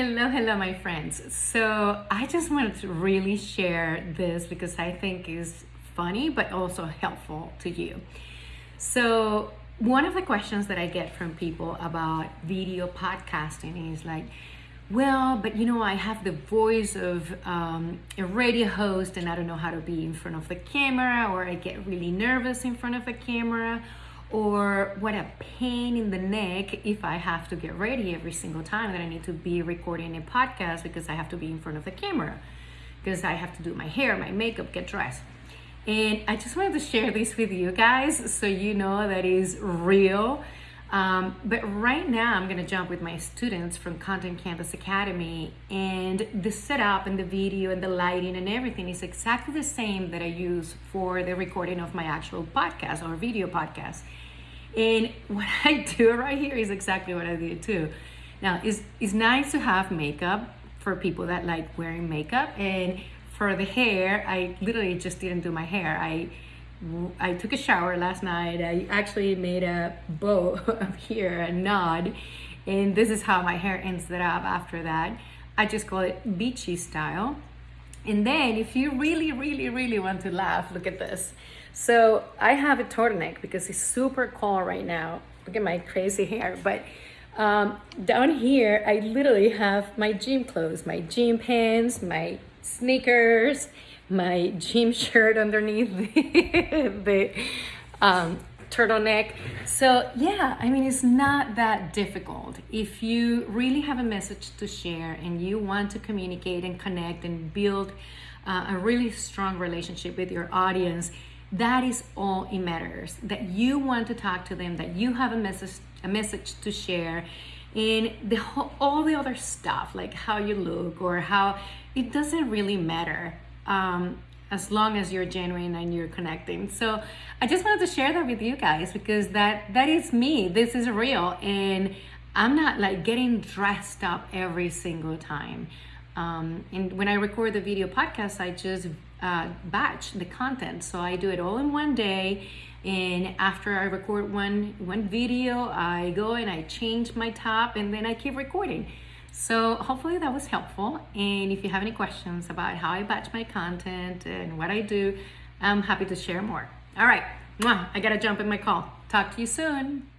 Hello, hello, my friends. So I just wanted to really share this because I think is funny, but also helpful to you. So one of the questions that I get from people about video podcasting is like, well, but you know, I have the voice of um, a radio host and I don't know how to be in front of the camera, or I get really nervous in front of the camera, or what a pain in the neck if I have to get ready every single time that I need to be recording a podcast because I have to be in front of the camera because I have to do my hair, my makeup, get dressed. And I just wanted to share this with you guys so you know that is real. Um, but right now I'm gonna jump with my students from Content Canvas Academy and the setup and the video and the lighting and everything is exactly the same that I use for the recording of my actual podcast or video podcast. And what I do right here is exactly what I do too. Now, it's, it's nice to have makeup for people that like wearing makeup. And for the hair, I literally just didn't do my hair. I I took a shower last night. I actually made a bow up here, a knot. And this is how my hair ends up after that. I just call it beachy style. And then if you really, really, really want to laugh, look at this. So I have a turtleneck because it's super cold right now. Look at my crazy hair. But um, down here, I literally have my gym clothes, my gym pants, my sneakers, my gym shirt underneath the, um, turtleneck. So yeah, I mean, it's not that difficult. If you really have a message to share and you want to communicate and connect and build uh, a really strong relationship with your audience, that is all it matters that you want to talk to them that you have a message a message to share and the whole, all the other stuff like how you look or how it doesn't really matter um, as long as you're genuine and you're connecting. So i just wanted to share that with you guys because that that is me. This is real and i'm not like getting dressed up every single time um, and when i record the video podcast i just uh, batch the content. So I do it all in one day. And after I record one, one video, I go and I change my top and then I keep recording. So hopefully that was helpful. And if you have any questions about how I batch my content and what I do, I'm happy to share more. All right, I gotta jump in my call. Talk to you soon.